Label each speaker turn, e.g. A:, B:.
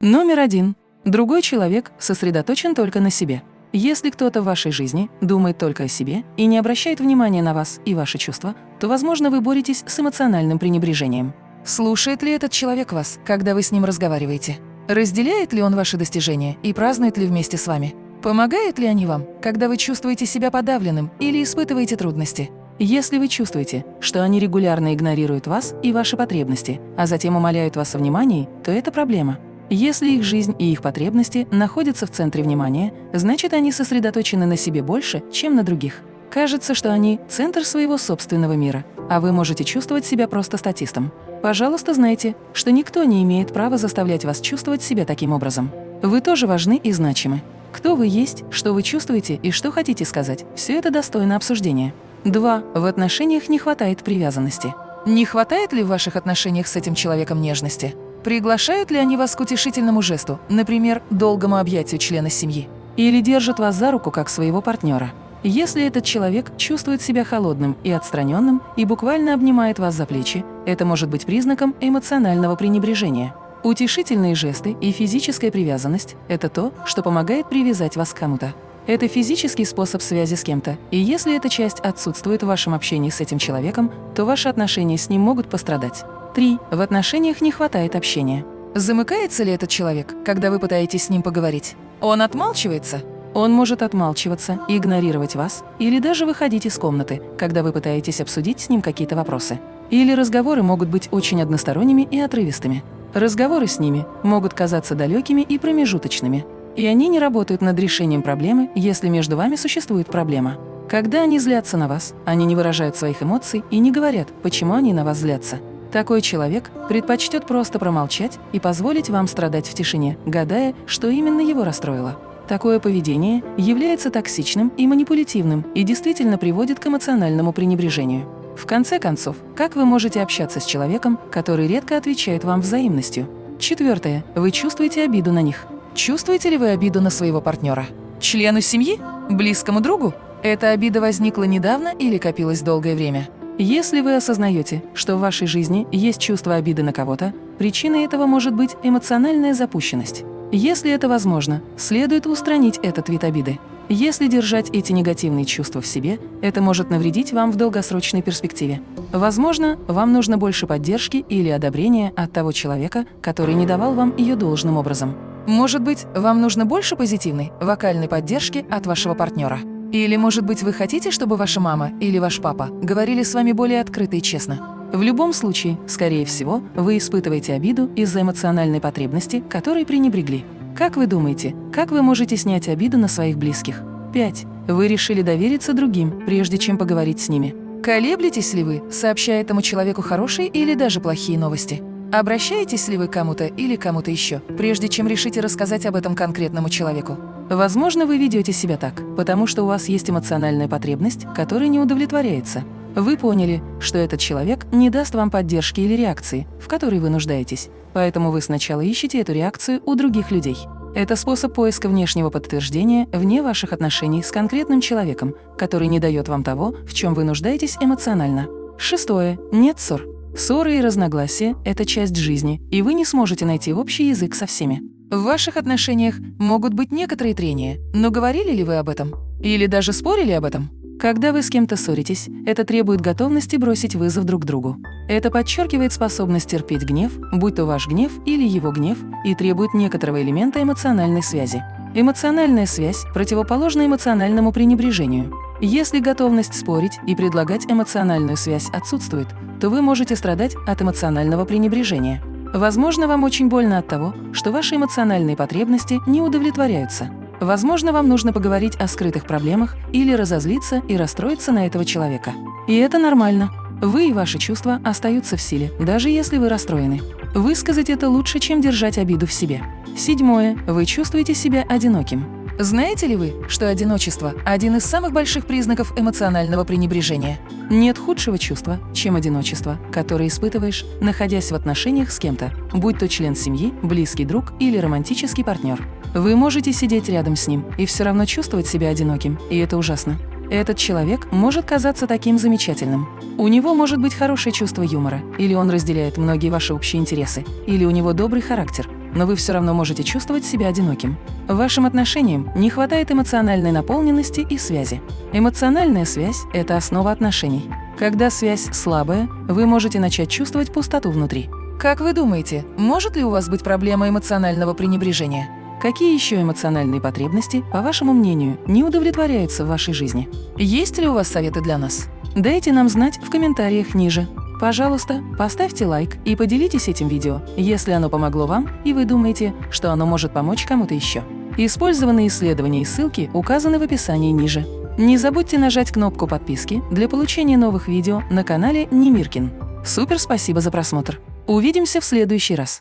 A: Номер один. Другой человек сосредоточен только на себе. Если кто-то в вашей жизни думает только о себе и не обращает внимания на вас и ваши чувства, то, возможно, вы боретесь с эмоциональным пренебрежением. Слушает ли этот человек вас, когда вы с ним разговариваете? Разделяет ли он ваши достижения и празднует ли вместе с вами? Помогают ли они вам, когда вы чувствуете себя подавленным или испытываете трудности? Если вы чувствуете, что они регулярно игнорируют вас и ваши потребности, а затем умоляют вас о внимании, то это проблема. Если их жизнь и их потребности находятся в центре внимания, значит, они сосредоточены на себе больше, чем на других. Кажется, что они – центр своего собственного мира, а вы можете чувствовать себя просто статистом. Пожалуйста, знайте, что никто не имеет права заставлять вас чувствовать себя таким образом. Вы тоже важны и значимы. Кто вы есть, что вы чувствуете и что хотите сказать – все это достойно обсуждения. 2. В отношениях не хватает привязанности. Не хватает ли в ваших отношениях с этим человеком нежности? Приглашают ли они вас к утешительному жесту, например, долгому объятию члена семьи? Или держат вас за руку как своего партнера? Если этот человек чувствует себя холодным и отстраненным и буквально обнимает вас за плечи, это может быть признаком эмоционального пренебрежения. Утешительные жесты и физическая привязанность – это то, что помогает привязать вас к кому-то. Это физический способ связи с кем-то, и если эта часть отсутствует в вашем общении с этим человеком, то ваши отношения с ним могут пострадать. 3. В отношениях не хватает общения. Замыкается ли этот человек, когда вы пытаетесь с ним поговорить? Он отмалчивается? Он может отмалчиваться игнорировать вас, или даже выходить из комнаты, когда вы пытаетесь обсудить с ним какие-то вопросы. Или разговоры могут быть очень односторонними и отрывистыми. Разговоры с ними могут казаться далекими и промежуточными. И они не работают над решением проблемы, если между вами существует проблема. Когда они злятся на вас, они не выражают своих эмоций и не говорят, почему они на вас злятся. Такой человек предпочтет просто промолчать и позволить вам страдать в тишине, гадая, что именно его расстроило. Такое поведение является токсичным и манипулятивным и действительно приводит к эмоциональному пренебрежению. В конце концов, как вы можете общаться с человеком, который редко отвечает вам взаимностью? Четвертое. Вы чувствуете обиду на них. Чувствуете ли вы обиду на своего партнера? Члену семьи? Близкому другу? Эта обида возникла недавно или копилась долгое время? Если вы осознаете, что в вашей жизни есть чувство обиды на кого-то, причиной этого может быть эмоциональная запущенность. Если это возможно, следует устранить этот вид обиды. Если держать эти негативные чувства в себе, это может навредить вам в долгосрочной перспективе. Возможно, вам нужно больше поддержки или одобрения от того человека, который не давал вам ее должным образом. Может быть, вам нужно больше позитивной, вокальной поддержки от вашего партнера. Или, может быть, вы хотите, чтобы ваша мама или ваш папа говорили с вами более открыто и честно? В любом случае, скорее всего, вы испытываете обиду из-за эмоциональной потребности, которой пренебрегли. Как вы думаете, как вы можете снять обиду на своих близких? 5. Вы решили довериться другим, прежде чем поговорить с ними. Колеблетесь ли вы, сообщая этому человеку хорошие или даже плохие новости? Обращаетесь ли вы кому-то или кому-то еще, прежде чем решите рассказать об этом конкретному человеку? Возможно, вы ведете себя так, потому что у вас есть эмоциональная потребность, которая не удовлетворяется. Вы поняли, что этот человек не даст вам поддержки или реакции, в которой вы нуждаетесь, поэтому вы сначала ищете эту реакцию у других людей. Это способ поиска внешнего подтверждения вне ваших отношений с конкретным человеком, который не дает вам того, в чем вы нуждаетесь эмоционально. Шестое. Нет ссор. Ссоры и разногласия – это часть жизни, и вы не сможете найти общий язык со всеми. В ваших отношениях могут быть некоторые трения, но говорили ли вы об этом? Или даже спорили об этом? Когда вы с кем-то ссоритесь, это требует готовности бросить вызов друг другу. Это подчеркивает способность терпеть гнев, будь то ваш гнев или его гнев, и требует некоторого элемента эмоциональной связи. Эмоциональная связь противоположна эмоциональному пренебрежению. Если готовность спорить и предлагать эмоциональную связь отсутствует, то вы можете страдать от эмоционального пренебрежения. Возможно, вам очень больно от того, что ваши эмоциональные потребности не удовлетворяются. Возможно, вам нужно поговорить о скрытых проблемах или разозлиться и расстроиться на этого человека. И это нормально. Вы и ваши чувства остаются в силе, даже если вы расстроены. Высказать это лучше, чем держать обиду в себе. Седьмое. Вы чувствуете себя одиноким. Знаете ли вы, что одиночество – один из самых больших признаков эмоционального пренебрежения? Нет худшего чувства, чем одиночество, которое испытываешь, находясь в отношениях с кем-то, будь то член семьи, близкий друг или романтический партнер. Вы можете сидеть рядом с ним и все равно чувствовать себя одиноким, и это ужасно. Этот человек может казаться таким замечательным. У него может быть хорошее чувство юмора, или он разделяет многие ваши общие интересы, или у него добрый характер – но вы все равно можете чувствовать себя одиноким. Вашим отношениям не хватает эмоциональной наполненности и связи. Эмоциональная связь – это основа отношений. Когда связь слабая, вы можете начать чувствовать пустоту внутри. Как вы думаете, может ли у вас быть проблема эмоционального пренебрежения? Какие еще эмоциональные потребности, по вашему мнению, не удовлетворяются в вашей жизни? Есть ли у вас советы для нас? Дайте нам знать в комментариях ниже. Пожалуйста, поставьте лайк и поделитесь этим видео, если оно помогло вам и вы думаете, что оно может помочь кому-то еще. Использованные исследования и ссылки указаны в описании ниже. Не забудьте нажать кнопку подписки для получения новых видео на канале Немиркин. Супер спасибо за просмотр! Увидимся в следующий раз!